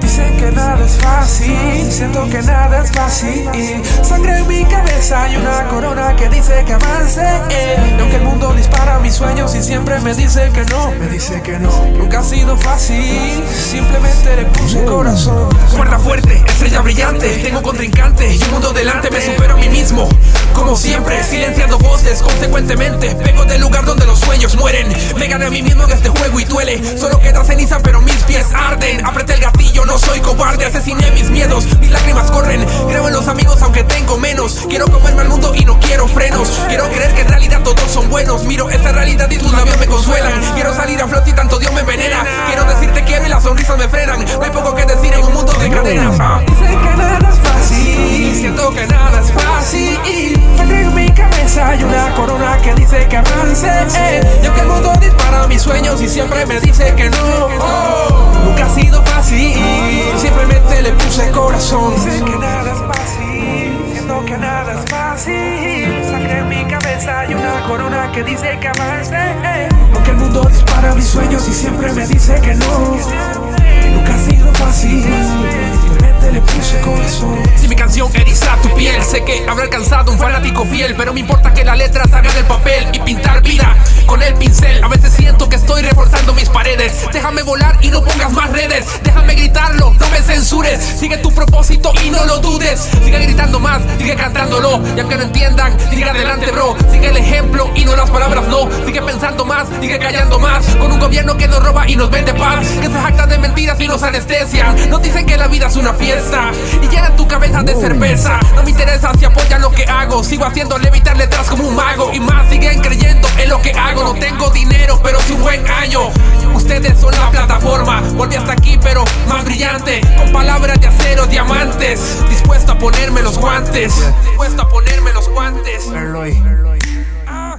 Dicen que nada es fácil, siento que nada es fácil. Sangre en mi cabeza y una corona que dice que avance. Y aunque el mundo dispara mis sueños y siempre me dice que no, me dice que no. Nunca ha sido fácil, simplemente le puse corazón. Cuerda fuerte, estrella brillante, tengo contrincante, y un mundo delante me silenciando voces, consecuentemente, pego del lugar donde los sueños mueren. Me gané a mí mismo en este juego y duele. Solo queda ceniza, pero mis pies arden. Apreté el gatillo, no soy cobarde, asesiné mis miedos, mis lágrimas corren. Que que avance. eh. Y aunque el mundo dispara mis sueños y siempre me dice que no. oh, nunca ha sido fácil, simplemente le puse corazón. Dicen que nada es fácil, siento que nada es fácil. Sangre en mi cabeza hay una corona que dice que avance. eh. Aunque el mundo dispara mis sueños y siempre me dice que no. Nunca ha sido fácil, alcanzado un fanático fiel, pero me importa que la letra salga del papel y pintar vida con el pincel. A veces siento que estoy reforzando mis paredes. Déjame volar y no pongas más redes. Déjame gritarlo, no me censures. Sigue tu propósito y no lo dudes. Sigue gritando más, sigue cantándolo. Y aunque no entiendan, sigue adelante, bro. Sigue el ejemplo y no las palabras, no. Sigue pensando más, sigue callando más. Con un gobierno que nos roba y nos vende paz. Que se jacta de mentiras y nos anestesian. Nos dicen que la vida es una fiesta y llenan tu cabeza de cerveza. No me interesa si Sigo haciendo levitar letras como un mago. Y más siguen creyendo en lo que hago. No tengo dinero, pero sí un buen año. Ustedes son la plataforma. Volví hasta aquí, pero más brillante. Con palabras de acero, diamantes. Dispuesto a ponerme los guantes. Dispuesto a ponerme los guantes. Erloy. Ah.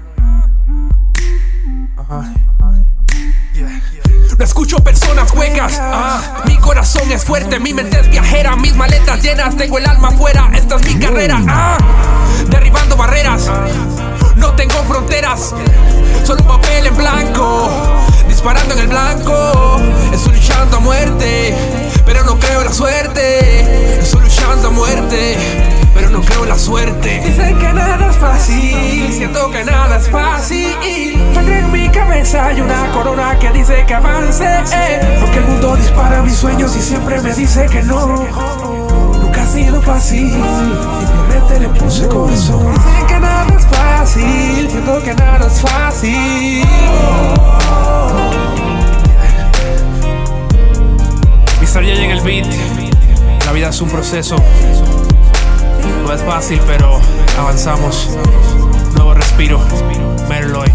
No escucho personas huecas, ah, mi corazón es fuerte, mi mente es viajera, mis maletas llenas, tengo el alma afuera, esta es mi carrera, ah, derribando barreras, no tengo fronteras, solo un papel en blanco, disparando en el blanco, estoy luchando a muerte, pero no creo en la suerte, estoy luchando a muerte, pero no creo en la suerte. Dicen que nada es fácil, siento que nada es fácil. Sangre en mi cabeza hay una corona que dice que avance. eh. Porque el mundo dispara mis sueños y siempre me dice que no. Nunca ha sido fácil, simplemente le puse corazón. Dicen que nada es fácil, siento que nada es fácil. Mr. J en el beat. La vida es un proceso. No es fácil, pero avanzamos. Nuevo respiro. Merloy.